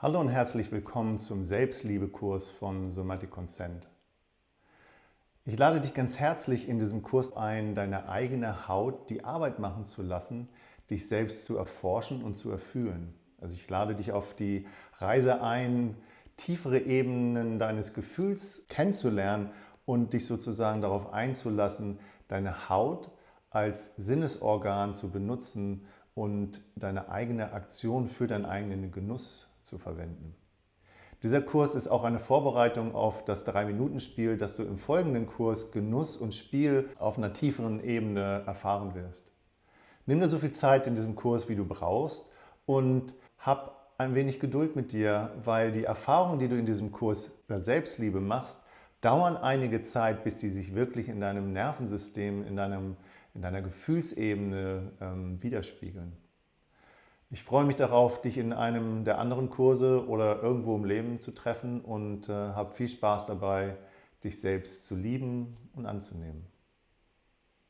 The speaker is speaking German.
Hallo und herzlich willkommen zum Selbstliebekurs von Somatic Consent. Ich lade dich ganz herzlich in diesem Kurs ein, deine eigene Haut die Arbeit machen zu lassen, dich selbst zu erforschen und zu erfühlen. Also ich lade dich auf die Reise ein, tiefere Ebenen deines Gefühls kennenzulernen und dich sozusagen darauf einzulassen, deine Haut als Sinnesorgan zu benutzen und deine eigene Aktion für deinen eigenen Genuss zu verwenden. Dieser Kurs ist auch eine Vorbereitung auf das 3-Minuten-Spiel, das du im folgenden Kurs Genuss und Spiel auf einer tieferen Ebene erfahren wirst. Nimm dir so viel Zeit in diesem Kurs, wie du brauchst und hab ein wenig Geduld mit dir, weil die Erfahrungen, die du in diesem Kurs der Selbstliebe machst, dauern einige Zeit, bis die sich wirklich in deinem Nervensystem, in, deinem, in deiner Gefühlsebene ähm, widerspiegeln. Ich freue mich darauf, dich in einem der anderen Kurse oder irgendwo im Leben zu treffen und äh, habe viel Spaß dabei, dich selbst zu lieben und anzunehmen.